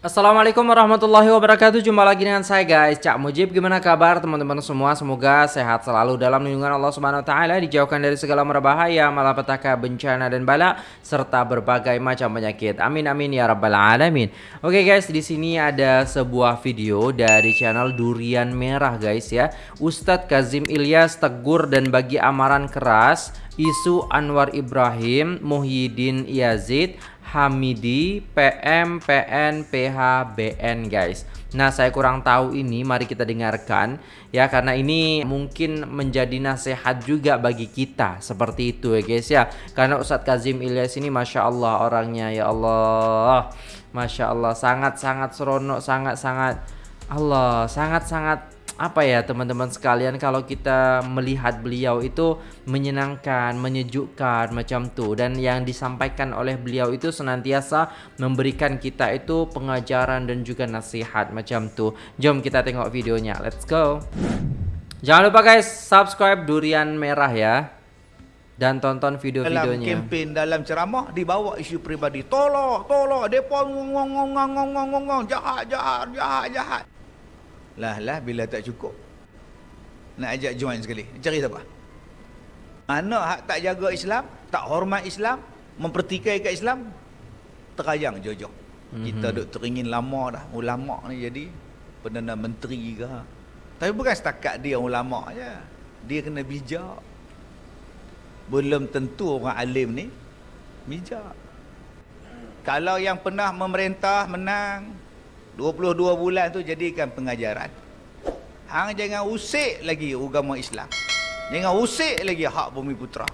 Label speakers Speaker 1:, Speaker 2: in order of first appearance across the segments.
Speaker 1: Assalamualaikum warahmatullahi wabarakatuh. Jumpa lagi dengan saya guys. Cak Mujib Gimana kabar teman-teman semua? Semoga sehat selalu dalam lindungan Allah Subhanahu Taala Dijauhkan dari segala merbahaya Malapetaka, bencana dan bala Serta berbagai macam penyakit. Amin amin ya rabbal alamin. Oke guys di sini ada sebuah video Dari channel Durian Merah guys ya. Ustadz Kazim Ilyas tegur dan bagi amaran keras Isu Anwar Ibrahim Muhyiddin Yazid Hamidi, PM, PN, PH, BN guys. Nah saya kurang tahu ini mari kita dengarkan ya karena ini mungkin menjadi nasihat juga bagi kita seperti itu ya guys ya. Karena Ustadz Kazim Ilyas ini Masya Allah orangnya ya Allah. Masya Allah sangat-sangat seronok sangat-sangat Allah sangat-sangat apa ya teman-teman sekalian kalau kita melihat beliau itu menyenangkan, menyejukkan macam tuh dan yang disampaikan oleh beliau itu senantiasa memberikan kita itu pengajaran dan juga nasihat macam tuh. Jom kita tengok videonya. Let's go. Jangan lupa guys subscribe Durian Merah ya dan tonton video-videonya.
Speaker 2: Dalam kempen dalam ceramah dibawa isu peribadi. Tolong, tolong, depa ngong ngong ngong ngong ngong ngong jahat jahat jahat jahat. Lah lah bila tak cukup. Nak ajak join sekali. Cari siapa? Anak hak tak jaga Islam, tak hormat Islam, mempertikai kat Islam, terayang jojo. Mm-hmm. Kita duk teringin lama dah ulama ni jadi perdana menteri ke. Tapi bukan setakat dia ulama je. Dia kena bijak. Belum tentu orang alim ni bijak. Kalau yang pernah memerintah menang 22 bulan tu jadikan pengajaran. Hang jangan usik lagi agama Islam. Jangan usik lagi hak bumi putra.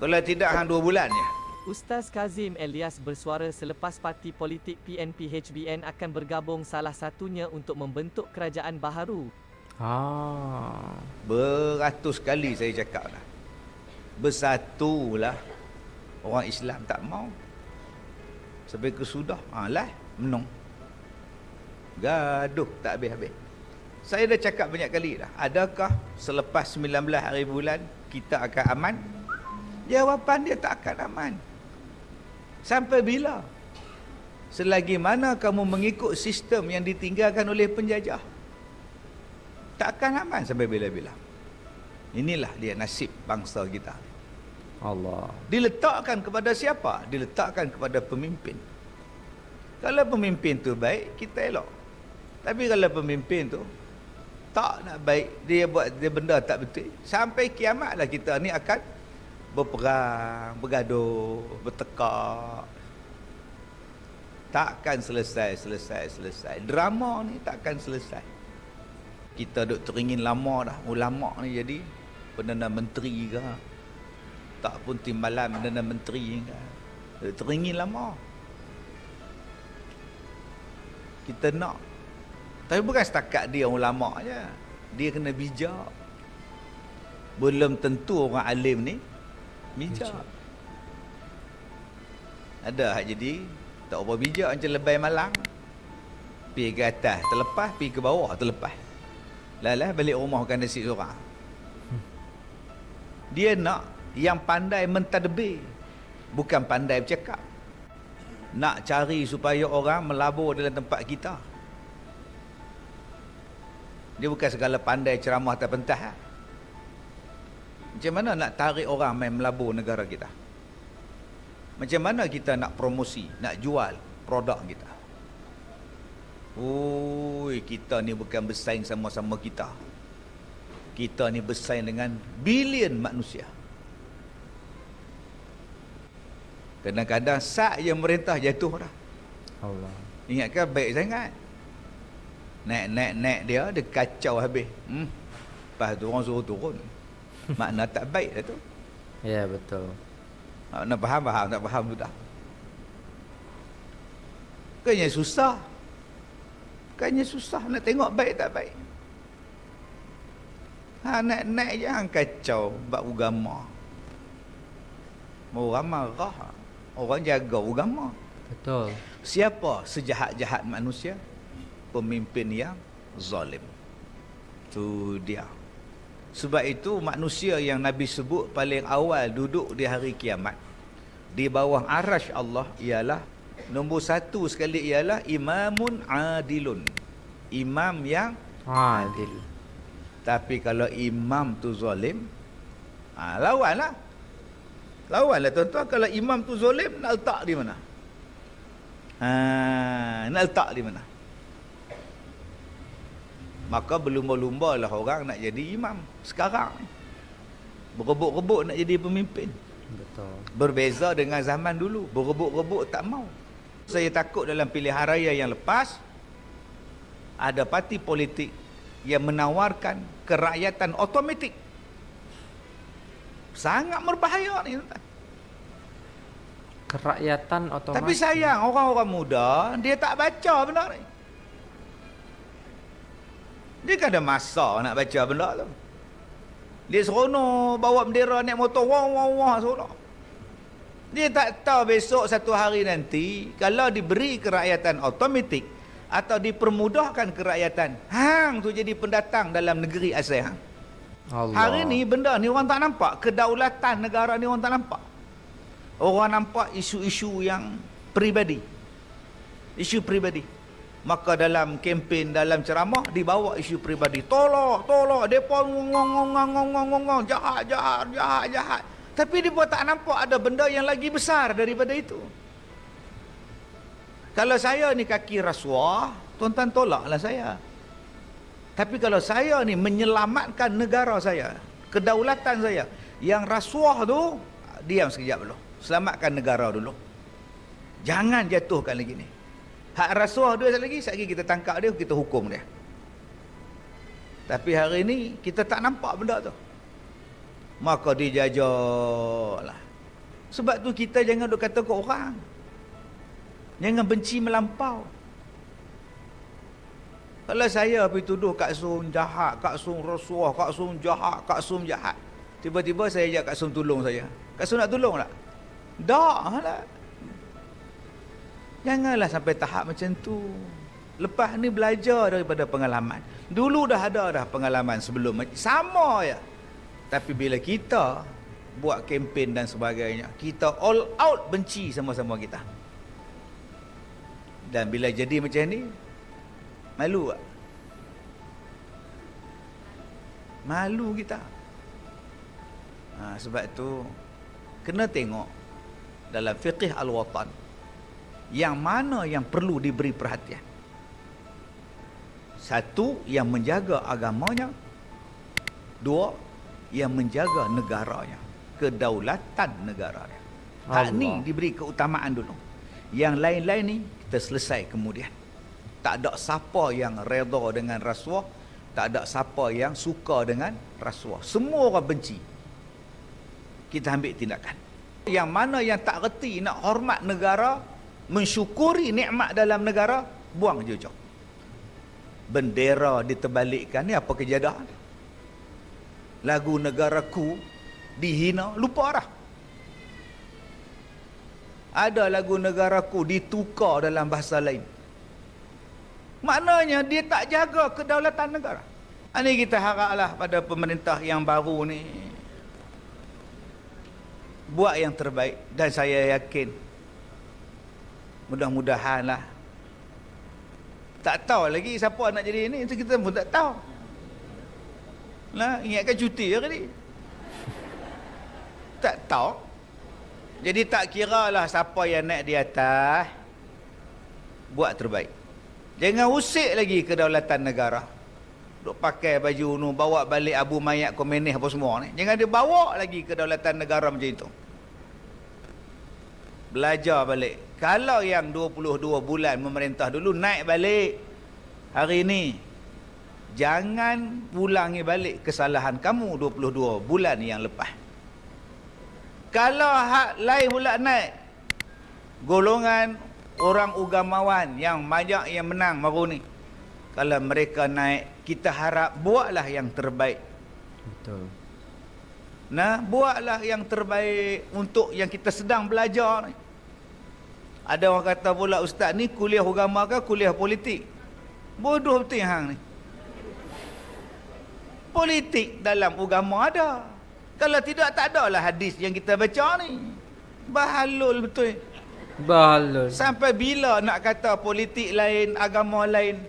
Speaker 2: Kalau tidak hang 2 bulan je.
Speaker 3: Ustaz Kazim Elias bersuara selepas parti politik PNP HBN akan bergabung salah satunya untuk membentuk kerajaan baharu.
Speaker 1: Ah.
Speaker 2: Beratus kali saya cakap dah. Bersatulah. Orang Islam tak mau. Sampai kesudah. Ha lah. Menung. Gaduh tak habis-habis. Saya dah cakap banyak kali dah. Adakah selepas 19 hari bulan kita akan aman? Jawapan dia tak akan aman. Sampai bila? Selagi mana kamu mengikut sistem yang ditinggalkan oleh penjajah? Tak akan aman sampai bila-bila. Inilah dia nasib bangsa kita.
Speaker 1: Allah.
Speaker 2: Diletakkan kepada siapa? Diletakkan kepada pemimpin. Kalau pemimpin tu baik, kita elok. Tapi kalau pemimpin tu tak nak baik, dia buat dia benda tak betul, sampai kiamatlah kita ni akan berperang, bergaduh, bertekak. Takkan selesai, selesai, selesai. Drama ni takkan selesai. Kita duk teringin lama dah, ulama ni jadi Perdana Menteri ke. Tak pun timbalan Perdana Menteri ke. Duk teringin lama. Kita nak tapi bukan setakat dia ulama je. Dia kena bijak. Belum tentu orang alim ni bijak. bijak. Ada hak jadi tak apa bijak macam lebay malang. Pergi ke atas terlepas, pergi ke bawah terlepas. Lalah balik rumah makan nasi seorang. Dia nak yang pandai mentadbir. Bukan pandai bercakap. Nak cari supaya orang melabur dalam tempat kita. Dia bukan segala pandai ceramah atau pentah. Ha? Macam mana nak tarik orang main melabur negara kita? Macam mana kita nak promosi, nak jual produk kita? Oi, kita ni bukan bersaing sama-sama kita. Kita ni bersaing dengan bilion manusia. Kadang-kadang sak yang merintah jatuh dah.
Speaker 1: Allah.
Speaker 2: Ingatkan baik sangat. Naik-naik-naik dia, dia kacau habis. Hmm. Lepas tu orang suruh turun. Makna tak baik lah tu.
Speaker 1: Ya, betul.
Speaker 2: Nak faham, faham. Tak faham, sudah. Bukannya susah. Bukannya susah nak tengok baik tak baik. Ha, naik-naik jangan kacau bab agama. Orang marah. Orang jaga agama.
Speaker 1: Betul.
Speaker 2: Siapa sejahat-jahat manusia? Pemimpin yang zalim. Tu dia. Sebab itu manusia yang Nabi sebut paling awal duduk di hari kiamat di bawah arash Allah ialah Nombor satu sekali ialah imamun adilun. Imam yang
Speaker 1: Adil.
Speaker 2: tapi kalau imam tu zalim, ha, lawanlah. Lawanlah tuan-tuan kalau imam tu zalim nak letak di mana? Ha, nak letak di mana? Maka berlumba-lumba lah orang nak jadi imam sekarang ni. Berebut-rebut nak jadi pemimpin.
Speaker 1: Betul.
Speaker 2: Berbeza dengan zaman dulu. Berebut-rebut tak mau. Saya takut dalam pilihan raya yang lepas ada parti politik yang menawarkan kerakyatan automatik. Sangat berbahaya ni tuan.
Speaker 1: Kerakyatan otomatis.
Speaker 2: Tapi sayang orang-orang muda dia tak baca benda ni. Dia kan ada masa nak baca benda tu. Dia seronok bawa bendera naik motor wah wah wah seronok. Dia tak tahu besok satu hari nanti kalau diberi kerakyatan automatik atau dipermudahkan kerakyatan, hang tu jadi pendatang dalam negeri asal hang.
Speaker 1: Allah.
Speaker 2: Hari ni benda ni orang tak nampak, kedaulatan negara ni orang tak nampak. Orang nampak isu-isu yang peribadi. Isu peribadi. Maka dalam kempen, dalam ceramah dibawa isu peribadi. Tolak, tolak, depa ngong ngong ngong ngong ngong jahat, jahat, jahat, jahat. Tapi pun tak nampak ada benda yang lagi besar daripada itu. Kalau saya ni kaki rasuah, tuan-tuan tolaklah saya. Tapi kalau saya ni menyelamatkan negara saya, kedaulatan saya, yang rasuah tu, diam sekejap dulu. Selamatkan negara dulu. Jangan jatuhkan lagi ni. Hak rasuah dia lagi, sekali lagi kita tangkap dia, kita hukum dia. Tapi hari ni, kita tak nampak benda tu. Maka dijajalah. Sebab tu kita jangan duk kata ke orang. Jangan benci melampau. Kalau saya pergi tuduh Kak Sum jahat, Kak Sum rasuah, Kak Sum jahat, Kak Sum jahat. Tiba-tiba saya ajak Kak Sum tolong saya. Kak Sum nak tolong tak? Tak lah. Janganlah sampai tahap macam tu. Lepas ni belajar daripada pengalaman. Dulu dah ada dah pengalaman sebelum. Sama ya. Tapi bila kita buat kempen dan sebagainya, kita all out benci sama-sama kita. Dan bila jadi macam ni, malu tak? Malu kita. Ha, sebab tu, kena tengok dalam fiqh al-watan, yang mana yang perlu diberi perhatian. Satu, yang menjaga agamanya. Dua, yang menjaga negaranya. Kedaulatan negaranya. Hak ni diberi keutamaan dulu. Yang lain-lain ni, kita selesai kemudian. Tak ada siapa yang reda dengan rasuah. Tak ada siapa yang suka dengan rasuah. Semua orang benci. Kita ambil tindakan. Yang mana yang tak reti nak hormat negara, mensyukuri nikmat dalam negara, buang je jauh. Bendera diterbalikkan ni apa kejadian? Lagu negaraku dihina, lupa dah. Ada lagu negaraku ditukar dalam bahasa lain. Maknanya dia tak jaga kedaulatan negara. Ini kita haraplah pada pemerintah yang baru ni buat yang terbaik dan saya yakin mudah-mudahanlah tak tahu lagi siapa nak jadi ini itu kita pun tak tahu. Nah, ingatkan cuti hari ni. Tak tahu. Jadi tak kira lah siapa yang naik di atas buat terbaik. Jangan usik lagi kedaulatan negara. Duk pakai baju nu bawa balik abu mayat komunis apa semua ni. Jangan dia bawa lagi kedaulatan negara macam itu. Belajar balik. Kalau yang 22 bulan memerintah dulu naik balik hari ini. Jangan ulangi balik kesalahan kamu 22 bulan yang lepas. Kalau hak lain pula naik golongan orang ugamawan yang banyak yang menang baru ni. Kalau mereka naik, kita harap buatlah yang terbaik.
Speaker 1: Betul.
Speaker 2: Nah, buatlah yang terbaik untuk yang kita sedang belajar ni. Ada orang kata pula ustaz ni kuliah agama ke kuliah politik? Bodoh betul hang ni. Politik dalam agama ada. Kalau tidak tak ada lah hadis yang kita baca ni. Bahalul betul.
Speaker 1: Balon.
Speaker 2: Sampai bila nak kata politik lain, agama lain?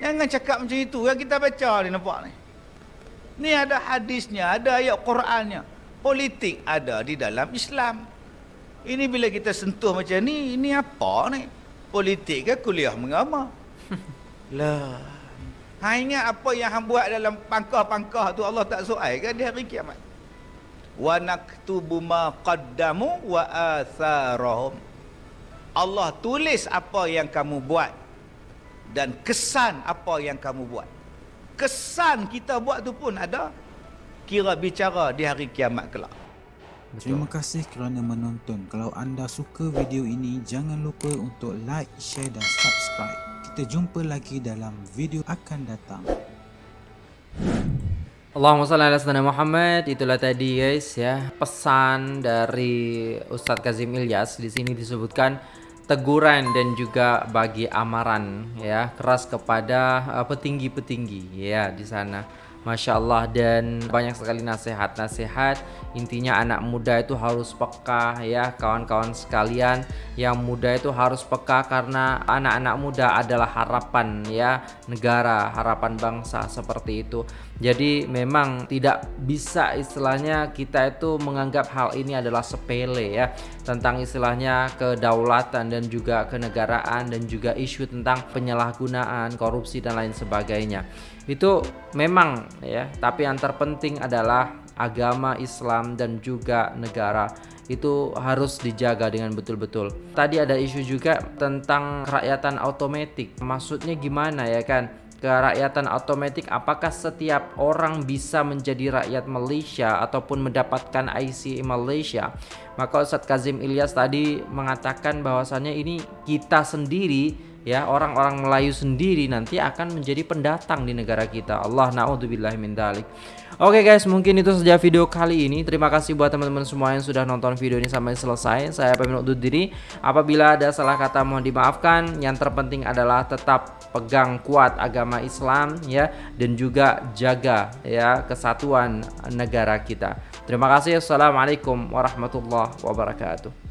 Speaker 2: Jangan cakap macam itu. Yang kita baca ni nampak ni. Ni ada hadisnya, ada ayat Qurannya. Politik ada di dalam Islam. Ini bila kita sentuh macam ni, ini apa ni? Politik ke kuliah mengama? lah. Ha ingat apa yang hang buat dalam pangkah-pangkah tu Allah tak soal kan di hari kiamat. Wa naktubu ma qaddamu wa atharahum. Allah tulis apa yang kamu buat dan kesan apa yang kamu buat. Kesan kita buat tu pun ada kira bicara di hari kiamat kelak.
Speaker 4: Terima kasih kerana menonton. Kalau anda suka video ini, jangan lupa untuk like, share dan subscribe. Kita jumpa lagi dalam video akan datang.
Speaker 1: Allahumma salli ala sayyidina Muhammad. Itulah tadi guys ya pesan dari Ustadz Kazim Ilyas di sini disebutkan teguran dan juga bagi amaran ya keras kepada uh, petinggi-petinggi ya di sana. Masya Allah dan banyak sekali nasihat-nasihat. Intinya anak muda itu harus peka ya kawan-kawan sekalian. Yang muda itu harus peka karena anak-anak muda adalah harapan ya negara harapan bangsa seperti itu. Jadi memang tidak bisa istilahnya kita itu menganggap hal ini adalah sepele ya tentang istilahnya kedaulatan dan juga kenegaraan dan juga isu tentang penyalahgunaan korupsi dan lain sebagainya itu memang ya tapi yang terpenting adalah agama Islam dan juga negara itu harus dijaga dengan betul-betul. Tadi ada isu juga tentang kerakyatan otomatis. Maksudnya gimana ya kan? Kerakyatan otomatis apakah setiap orang bisa menjadi rakyat Malaysia ataupun mendapatkan IC Malaysia? Maka Ustadz Kazim Ilyas tadi mengatakan bahwasannya ini kita sendiri ya orang-orang Melayu sendiri nanti akan menjadi pendatang di negara kita. Allah naudzubillah min dalik. Oke guys, mungkin itu saja video kali ini. Terima kasih buat teman-teman semua yang sudah nonton video ini sampai selesai. Saya pamit undur diri. Apabila ada salah kata mohon dimaafkan. Yang terpenting adalah tetap pegang kuat agama Islam ya dan juga jaga ya kesatuan negara kita. Terima kasih. Assalamualaikum warahmatullahi wabarakatuh.